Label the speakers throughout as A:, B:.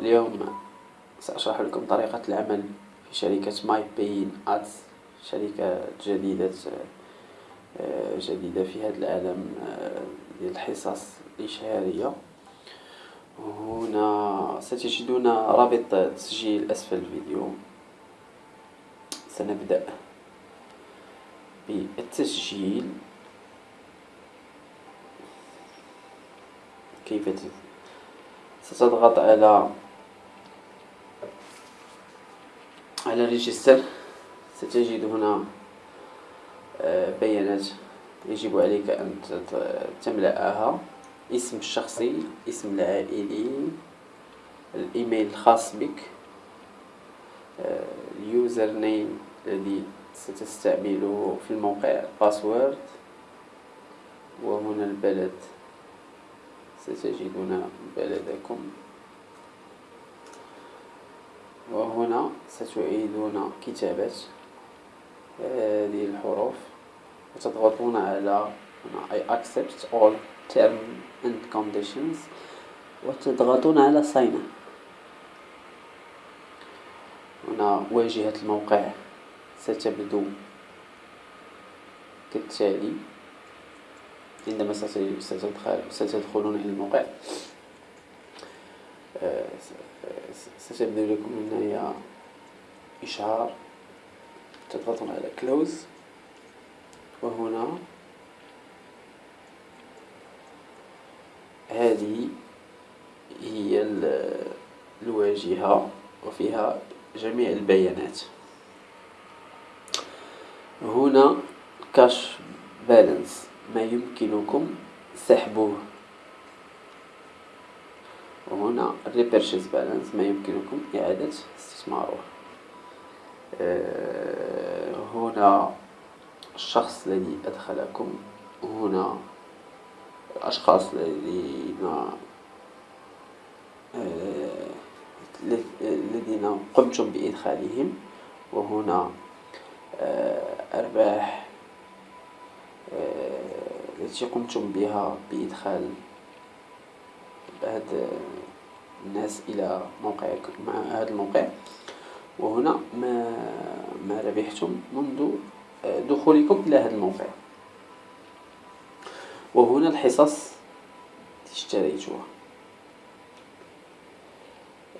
A: اليوم سأشرح لكم طريقة العمل في شركة ماي بين أدز شركة جديدة جديدة في هذا العالم ديال الحصص الإشهارية هنا ستجدون رابط تسجيل أسفل الفيديو. سنبدأ بالتسجيل. كيف ستضغط على على register ستجد هنا آه، بيانات يجب عليك أن تملأها. اسم الشخصي اسم العائلي الإيميل الخاص بك آه، ال username الذي ستستعمله في الموقع password وهنا البلد. ستجدون بلدكم. وهنا ستعيدون كتابة هذه الحروف. وتضغطون على هنا I accept all term and conditions. وتضغطون على sign. هنا واجهة الموقع ستبدو كالتالي. عندما ستدخلون إلى الموقع. آه، ستبدو لكم هنا إشعار تضغطون على close وهنا هذه هي الواجهة وفيها جميع البيانات. هنا كاش بالانس ما يمكنكم سحبه. وهنا repurchase بالانس ما يمكنكم إعادة استثماره. آه، هنا الشخص الذي أدخلكم هنا الأشخاص الذين آه، الذين قمتم بإدخالهم وهنا آه، أرباح التي قمتم بها بإدخال بعض الناس إلى موقعكم مع هذا الموقع. وهنا ما ما ربحتم منذ دخولكم إلى هذا الموقع. وهنا الحصص اشتريتها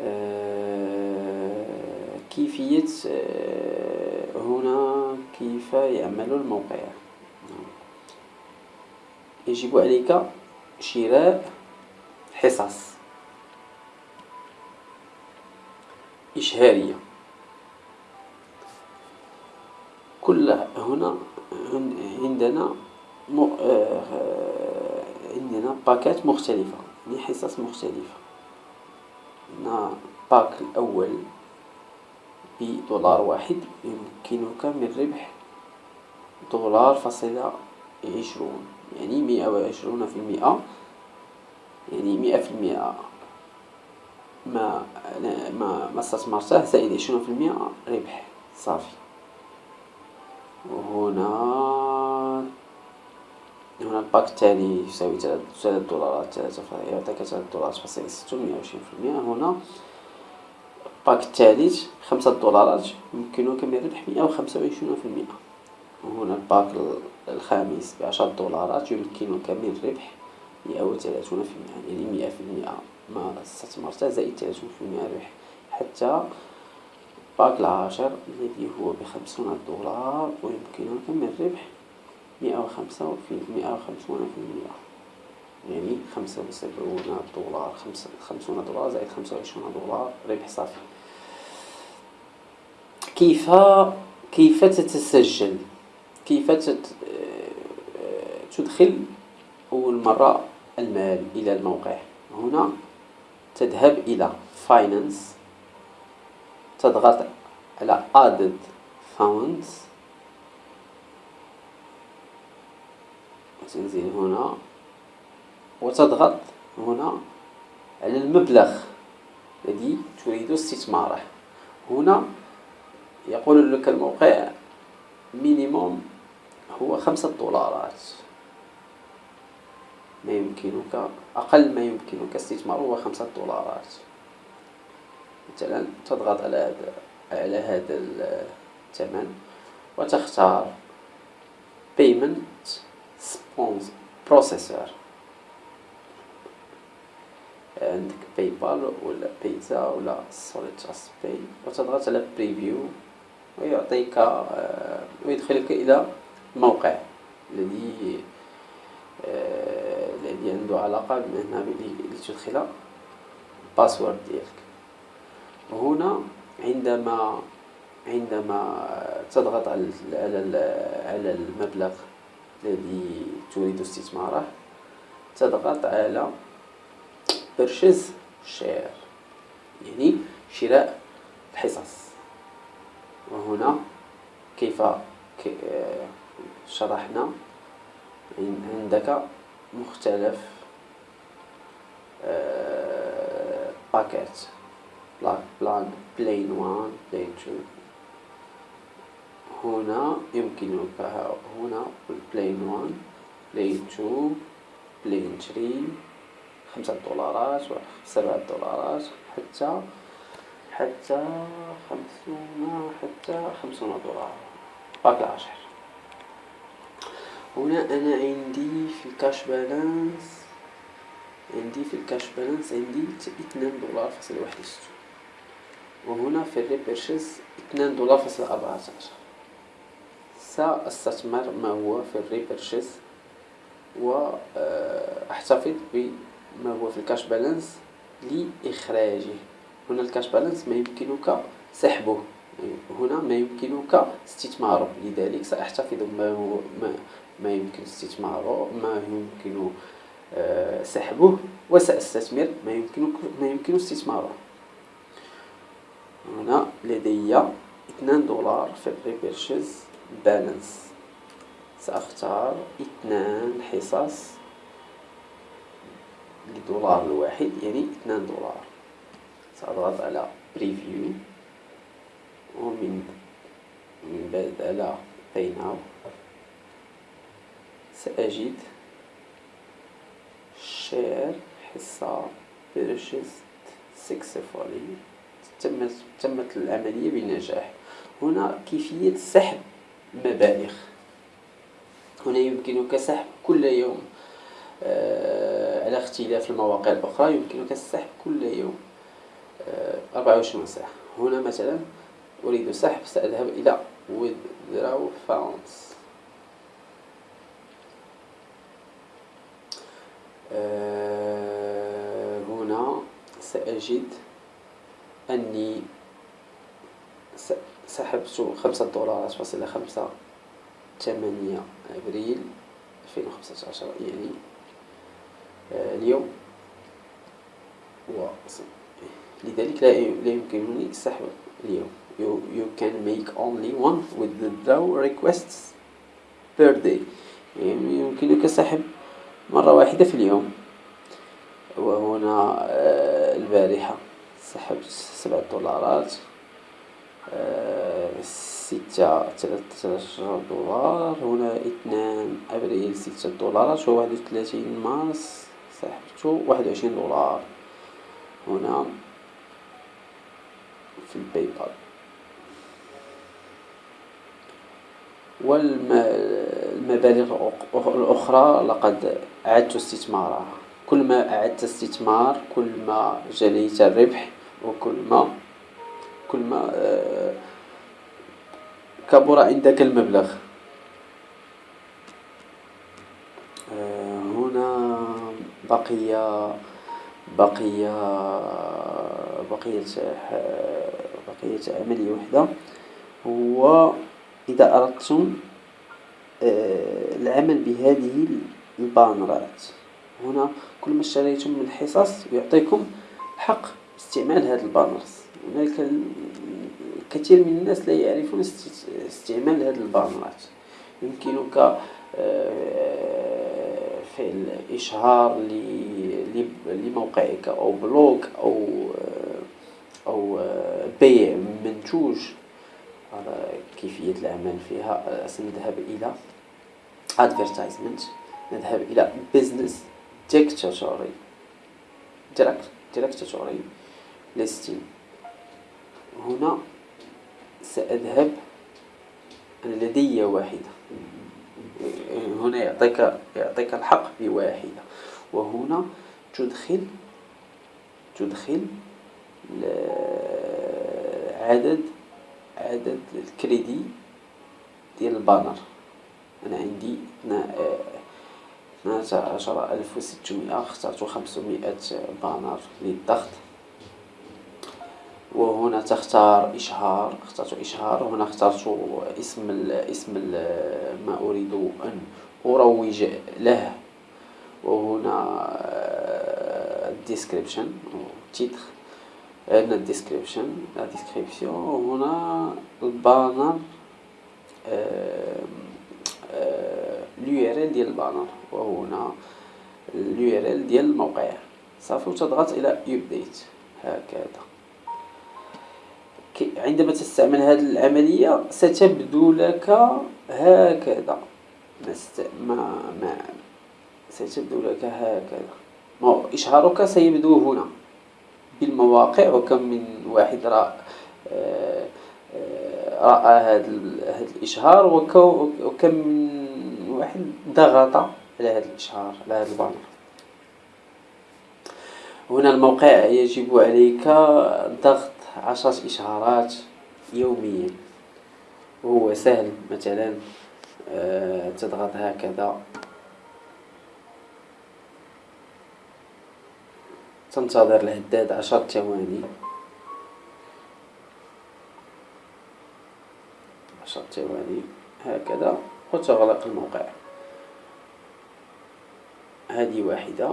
A: آه، كيفية آه، هنا كيف يعمل الموقع. يجب عليك شراء حصص. إشهارية. كل هنا عندنا آه، عندنا باكات مختلفة يعني حصص مختلفة. هنا باك الأول بدولار واحد يمكنك من ربح دولار فاصلة عشرون يعني مئة وعشرون في المئة. يعني مئة في المئة ما ما ما استثمرته زائد عشرون في المئة ربح صافي. وهنا هنا ال pack الثاني يساوي ثلاث دولارات ثلاثة يعطيك ثلاث دولارات فاصلة ستون مئة وعشرين في المئة. هنا ال pack الثالث خمسة دولارات يمكنك من ربح مئة وخمسة وعشرون في المئة. وهنا ال pack الخامس بعشرة دولارات يمكنك من ربح مئة وثلاثون في المئة يعني مئة في المئة ما استثمرته زائد ثلاثون في المئة ربح حتى باك العاشر الذي هو بخمسون دولار ويمكنك من ربح مئة وخمسة مئة وخمسون في المئة يعني خمسة وسبعون دولار خمسون دولار زائد خمسة وعشرون دولار ربح صافي. كيف كيف تتسجل؟ كيف تدخل أول مرة المال إلى الموقع. هنا تذهب إلى finance تضغط على added funds. وتنزل هنا. وتضغط هنا على المبلغ الذي تريد استثماره. هنا يقول لك الموقع مينيموم هو خمسة دولارات. ما يمكنك أقل ما يمكنك استثماره هو خمسة دولارات. مثلا تضغط على هذا على هذا الثمن وتختار payment processor. عندك PayPal ولا Payza ولا Solid Pay وتضغط على preview ويعطيك آه، ويدخلك إلى الموقع الذي الذي عنده علاقة بأنها لتدخل ال password ديالك. وهنا عندما عندما تضغط على على المبلغ الذي تريد استثماره تضغط على purchase share يعني شراء الحصص. وهنا كيف شرحنا عندك مختلف packet plan plan one plan two هنا يمكنك هنا plan one plan two plan three خمسة دولارات سبعة دولارات. حتى حتى خمسون حتى خمسون دولار. باقي العشر هنا أنا عندي في ال cash balance عندي في ال cash balance عندي اثنان دولار فاصل واحد وستون وهنا في ال repurchase اثنان دولار فاصل أربعة عشر. سأستثمر ما هو في ال repurchase وأحتفظ بما هو في ال cash balance لإخراجه. هنا ال cash balance ما يمكنك سحبه. هنا ما يمكنك استثماره. لذلك سأحتفظ هو ما, ما يمكن استثماره ما يمكن آه، سحبه وسأستثمر ما يمكن ما يمكن استثماره. هنا لدي اثنان دولار في ال repurchase balance سأختار اثنان حصص لدولار الواحد يعني اثنان دولار. سأضغط على preview ومن من بعد على pay now سأجد share حصة purchased successfully. تمت العملية بنجاح هنا كيفية سحب مبالغ. هنا يمكنك سحب كل يوم آه على اختلاف المواقع الأخرى يمكنك السحب كل يوم 24 ساعة. هنا مثلا أريد سحب سأذهب إلى withdraw funds آه، هنا سأجد أني سحبت خمسة دولارات فاصلة خمسة ثمانية أبريل ألفين وخمسة عشر يعني آه، اليوم. و لذلك لا يمكنني السحب اليوم. You, you can make only one withdraw requests per day. يعني يمكنك سحب مرة واحدة في اليوم. وهنا آه، البارحة سحبت سبعة دولارات آه، ستة عشر دولار هنا اثنان أبريل ستة دولارات وواحد وثلاثين مارس سحبت واحد وعشرين دولار. هنا في الباي بال والمبالغ الأخرى لقد أعدت استثمارها. كل ما أعدت استثمار كل ما جنيت الربح وكل ما كل ما آه، كبر عندك المبلغ. آه، هنا بقي بقي بقية بقية عملية وحدة. هو إذا أردتم آه، العمل بهذه ال banner ات. هنا كل ما اشتريتم من حصص يعطيكم حق استعمال هذه ال banners. هناك الكثير من الناس لا يعرفون استعمال هذه ال banner ات. يمكنك آه، فعل إشهار لموقعك أو blog أو آه، أو بيع منتوج كيفية العمل فيها. سنذهب إلى advertisement. نذهب إلى business. Directory listing هنا سأذهب. أنا لدي واحدة. هنا يعطيك يعطيك الحق بواحدة. وهنا تدخل تدخل عدد عدد الكريدي ديال البانر. أنا عندي اثناش عشر ألف وستمائة اخترت خمسمائة banner للضغط وهنا تختار إشهار اخترت إشهار. وهنا اخترت اسم ال اسم ال ما أريد أن أروج له. وهنا ال description titre. هنا ال description la description وهنا ال banner ال URL ديال ال banner وهنا ال URL ديال الموقع صافي وتضغط إلى update هكذا. عندما تستعمل هذه العملية ستبدو لك هكذا. ما ما ستبدو لك هكذا. إشهارك سيبدو هنا. بالمواقع وكم من واحد رأى آه، آه، رأى هذا هذا الإشهار وكم من واحد ضغط على هذا الإشهار على هذا البانر هنا الموقع يجب عليك ضغط عشرة إشهارات يوميا. وهو سهل مثلا آه، تضغط هكذا. تنتظر الهداد عشر ثواني. عشر ثواني هكذا. وتغلق الموقع. هذه واحدة.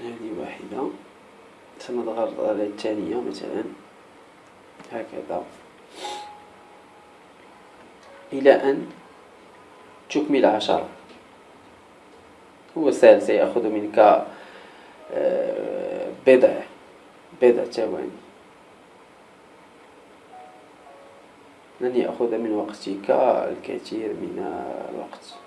A: هذه واحدة. سنضغط على الثانية مثلا. هكذا. إلى أن تكمل عشرة هو سيأخذ منك آه، بضع بضع ثواني. لن يأخذ من وقتك الكثير من الوقت.